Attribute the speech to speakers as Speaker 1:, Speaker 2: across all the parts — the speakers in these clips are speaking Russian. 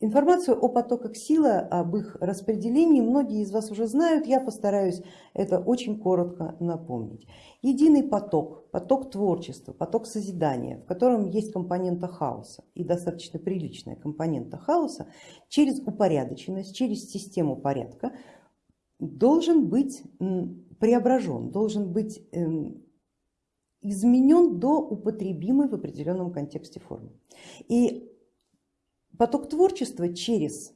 Speaker 1: Информацию о потоках силы, об их распределении многие из вас уже знают, я постараюсь это очень коротко напомнить. Единый поток, поток творчества, поток созидания, в котором есть компонента хаоса и достаточно приличная компонента хаоса, через упорядоченность, через систему порядка должен быть преображен, должен быть эм, изменен до употребимой в определенном контексте формы. И поток творчества через,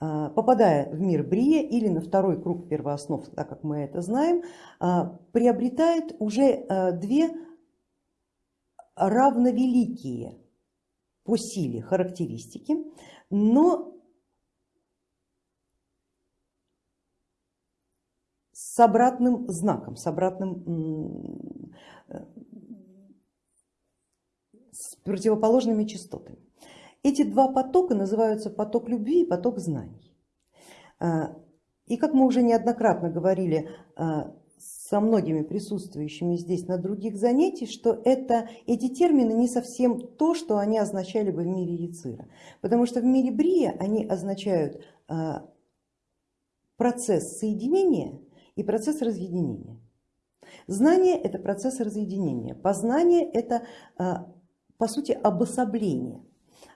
Speaker 1: а, попадая в мир Брия или на второй круг первооснов, так как мы это знаем, а, приобретает уже а, две равновеликие по силе характеристики, но с обратным знаком, с обратным, с противоположными частотами. Эти два потока называются поток любви и поток знаний. А, и как мы уже неоднократно говорили а, со многими присутствующими здесь на других занятиях, что это, эти термины не совсем то, что они означали бы в мире Яцира. Потому что в мире Брия они означают а, процесс соединения и процесс разъединения. Знание это процесс разъединения, познание это по сути обособление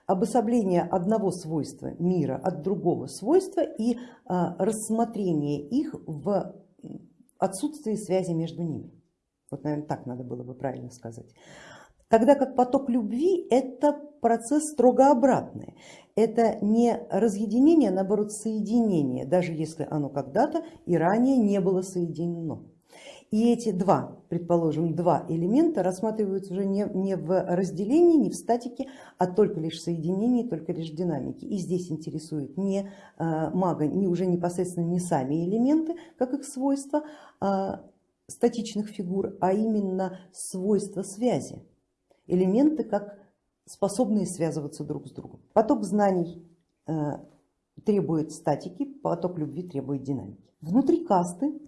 Speaker 1: обособление одного свойства мира от другого свойства и а, рассмотрение их в отсутствии связи между ними. Вот, наверное, так надо было бы правильно сказать. Тогда как поток любви это процесс строго обратный. Это не разъединение, а наоборот соединение, даже если оно когда-то и ранее не было соединено. И эти два, предположим, два элемента рассматриваются уже не, не в разделении, не в статике, а только лишь в соединении, только лишь в динамике. И здесь интересует не а, мага, не уже непосредственно не сами элементы, как их свойства а, статичных фигур, а именно свойства связи. Элементы как способные связываться друг с другом. Поток знаний а, требует статики, поток любви требует динамики. Внутри касты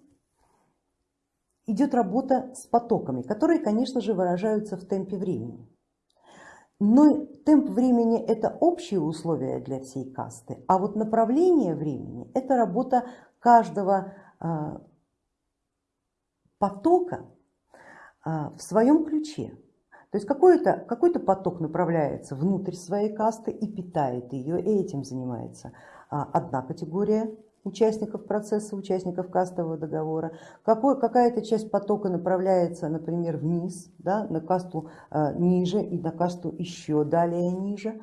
Speaker 1: идет работа с потоками, которые, конечно же, выражаются в темпе времени. Но темп времени это общие условия для всей касты, а вот направление времени это работа каждого а, потока а, в своем ключе. То есть какой-то какой, -то, поток направляется внутрь своей касты и питает ее, и этим занимается а, одна категория участников процесса, участников кастового договора, какая-то часть потока направляется, например, вниз, да, на касту э, ниже и на касту еще далее ниже,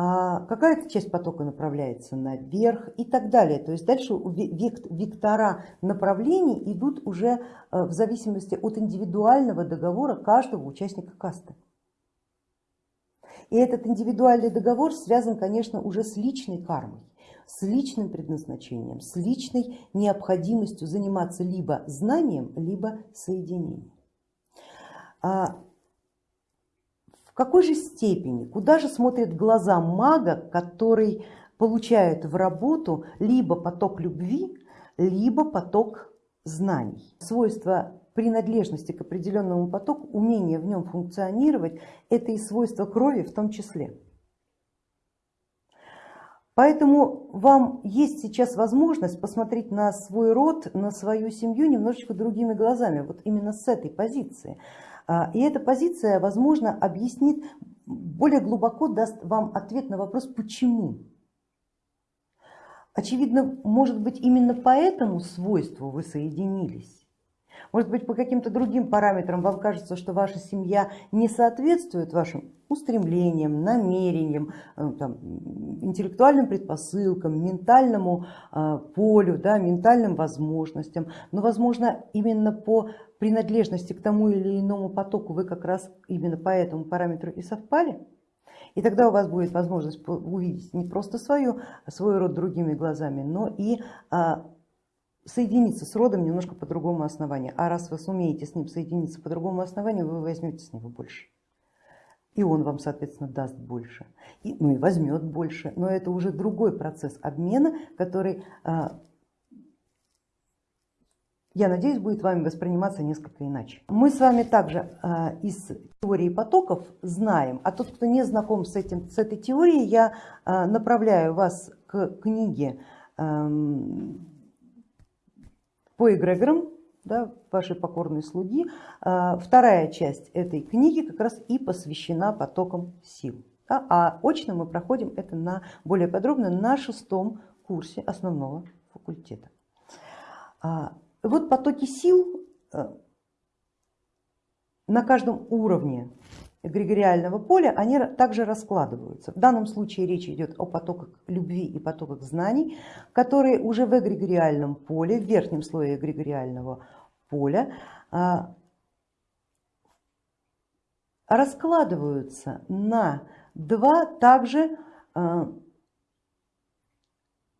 Speaker 1: а какая-то часть потока направляется наверх и так далее. То есть дальше вектора направлений идут уже э, в зависимости от индивидуального договора каждого участника касты. И этот индивидуальный договор связан, конечно, уже с личной кармой с личным предназначением, с личной необходимостью заниматься либо знанием, либо соединением. А в какой же степени, куда же смотрят глаза мага, который получает в работу либо поток любви, либо поток знаний. Свойство принадлежности к определенному потоку, умение в нем функционировать, это и свойство крови в том числе. Поэтому вам есть сейчас возможность посмотреть на свой род, на свою семью немножечко другими глазами, вот именно с этой позиции. А, и эта позиция, возможно, объяснит, более глубоко даст вам ответ на вопрос, почему. Очевидно, может быть, именно по этому свойству вы соединились. Может быть, по каким-то другим параметрам вам кажется, что ваша семья не соответствует вашим устремлениям, намерениям, э, там, интеллектуальным предпосылкам, ментальному э, полю, да, ментальным возможностям. Но, возможно, именно по принадлежности к тому или иному потоку вы как раз именно по этому параметру и совпали. И тогда у вас будет возможность увидеть не просто свою, свой род другими глазами, но и а, соединиться с родом немножко по другому основанию. А раз вы сумеете с ним соединиться по другому основанию, вы возьмете с него больше. И он вам, соответственно, даст больше, и, ну и возьмет больше. Но это уже другой процесс обмена, который а, я надеюсь, будет вами восприниматься несколько иначе. Мы с вами также э, из теории потоков знаем, а тот, кто не знаком с, этим, с этой теорией, я э, направляю вас к книге по эгрегорам да, вашей покорной слуги. Э, вторая часть этой книги как раз и посвящена потокам сил. Да, а очно мы проходим это на, более подробно на шестом курсе основного факультета. А, вот потоки сил э, на каждом уровне эгрегориального поля, они также раскладываются. В данном случае речь идет о потоках любви и потоках знаний, которые уже в эгрегориальном поле, в верхнем слое эгрегориального поля а, раскладываются на два также а,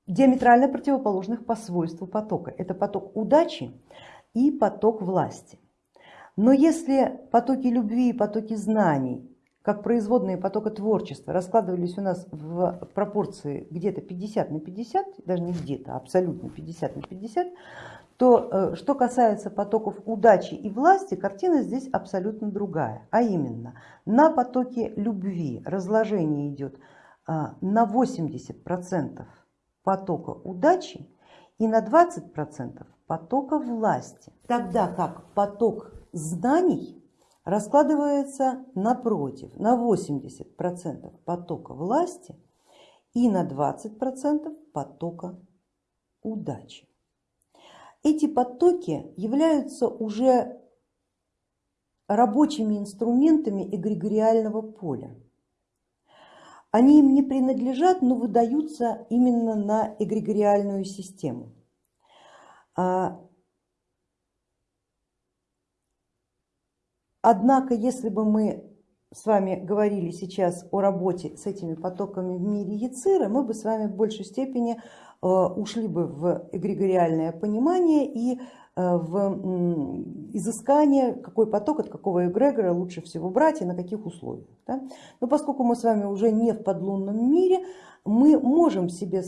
Speaker 1: диаметрально противоположных по свойству потока. Это поток удачи и поток власти. Но если потоки любви и потоки знаний, как производные потока творчества, раскладывались у нас в пропорции где-то 50 на 50, даже не где-то, а абсолютно 50 на 50, то э, что касается потоков удачи и власти, картина здесь абсолютно другая. А именно, на потоке любви разложение идет а, на 80% потока удачи и на 20% потока власти. Тогда как поток знаний раскладывается напротив, на 80% потока власти и на 20% потока удачи. Эти потоки являются уже рабочими инструментами эгрегориального поля. Они им не принадлежат, но выдаются именно на эгрегориальную систему. Однако, если бы мы с вами говорили сейчас о работе с этими потоками в мире Яцира, мы бы с вами в большей степени э, ушли бы в эгрегориальное понимание и Э, в изыскание, какой поток от какого эгрегора лучше всего брать и на каких условиях. Да? Но поскольку мы с вами уже не в подлунном мире, мы можем себе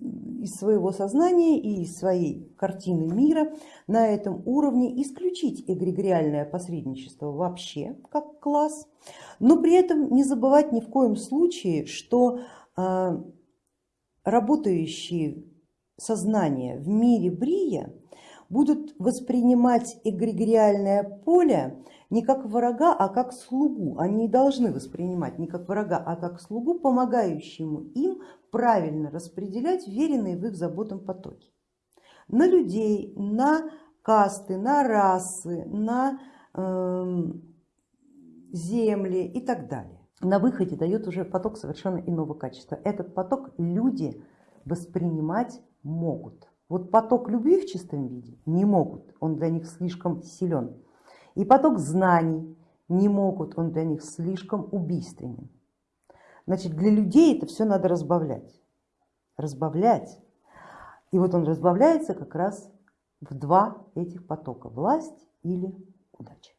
Speaker 1: из своего сознания и из своей картины мира на этом уровне исключить эгрегориальное посредничество вообще как класс, но при этом не забывать ни в коем случае, что э, работающие сознания в мире Брия будут воспринимать эгрегориальное поле не как врага, а как слугу. Они должны воспринимать не как врага, а как слугу, помогающему им правильно распределять веренные в их заботам потоки. На людей, на касты, на расы, на э, земли и так далее. На выходе дает уже поток совершенно иного качества. Этот поток люди воспринимать могут. Вот поток любви в чистом виде не могут, он для них слишком силен. И поток знаний не могут, он для них слишком убийственен. Значит, для людей это все надо разбавлять. Разбавлять. И вот он разбавляется как раз в два этих потока, власть или удача.